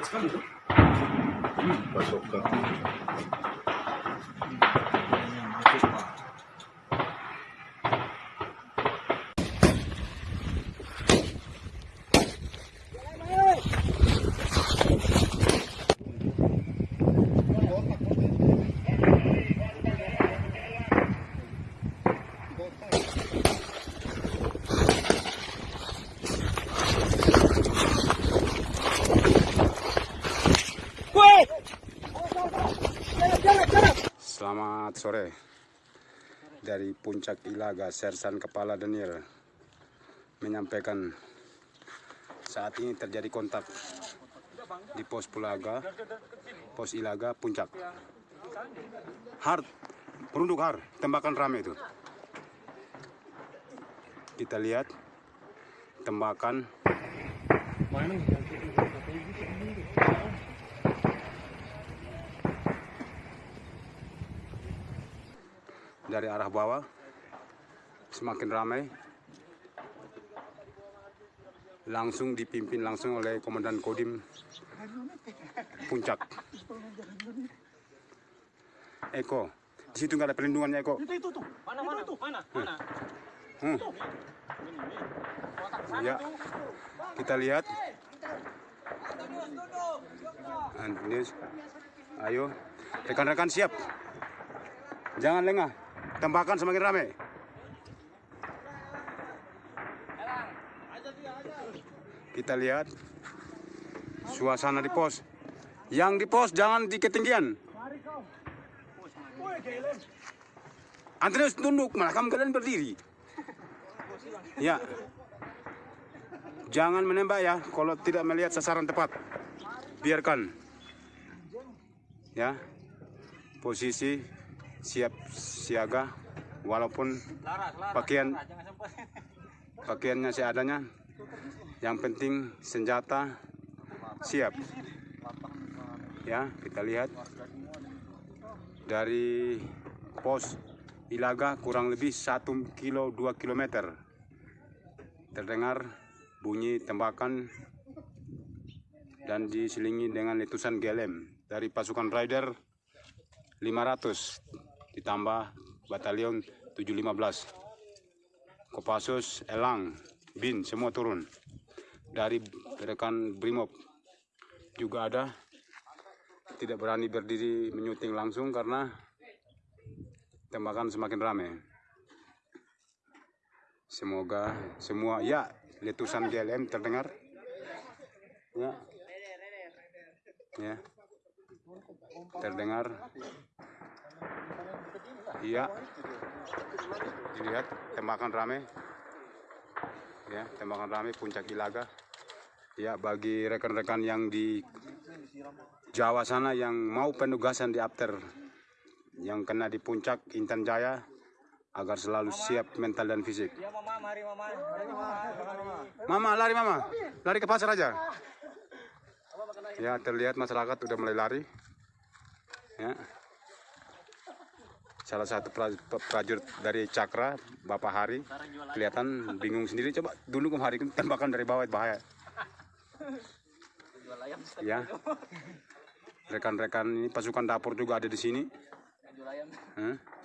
場所か。Selamat sore dari Puncak Ilaga Sersan Kepala Daniel menyampaikan saat ini terjadi kontak di pos Pulaga, pos Ilaga Puncak. Hard, perunduk hard, tembakan rame itu. Kita lihat tembakan dari arah bawah. Semakin ramai. Langsung dipimpin langsung oleh Komandan Kodim Puncak. Eko di situ nggak ada perlindungannya Eko? Itu itu tuh. Mana mana? tuh? Mana? Mana? Hmm. ya. kita lihat. Antonius ayo. Rekan-rekan siap. Jangan lengah tembakan semakin ramai kita lihat suasana di pos. Yang di pos jangan di ketinggian Antonius tunduk. Malah kamu kalian berdiri. Ya. Jangan menembak ya kalau tidak melihat sasaran tepat. Biarkan. Ya. Posisi siap siaga walaupun pakaian pakaiannya seadanya yang penting senjata siap. Ya kita lihat. Dari pos Ilaga kurang lebih 1 kilo 2 kilometer. Terdengar bunyi tembakan dan diselingi dengan letusan GLM dari pasukan Rider 500 ditambah batalion 715 Kopassus, Elang, Bin semua turun. Dari rekan Brimob juga ada. Tidak berani berdiri menyuting langsung karena tembakan semakin ramai semoga semua ya letusan GLM terdengar. Ya. Ya. Terdengar iya dilihat tembakan rame ya tembakan rame puncak Ilaga ya bagi rekan-rekan yang di Jawa sana yang mau penugasan di after yang kena di puncak Intan Jaya agar selalu siap mental dan fisik. Ya mama. Mama lari mama, lari ke pasar aja. Ya terlihat masyarakat udah mulai lari. Ya. Salah satu pra- prajurit dari Cakra, Bapak Hari, kelihatan bingung sendiri. Coba dulu ke Hari tembakan dari bawah bahaya. Ya. Rekan-rekan ini pasukan dapur juga ada di sini. Hah?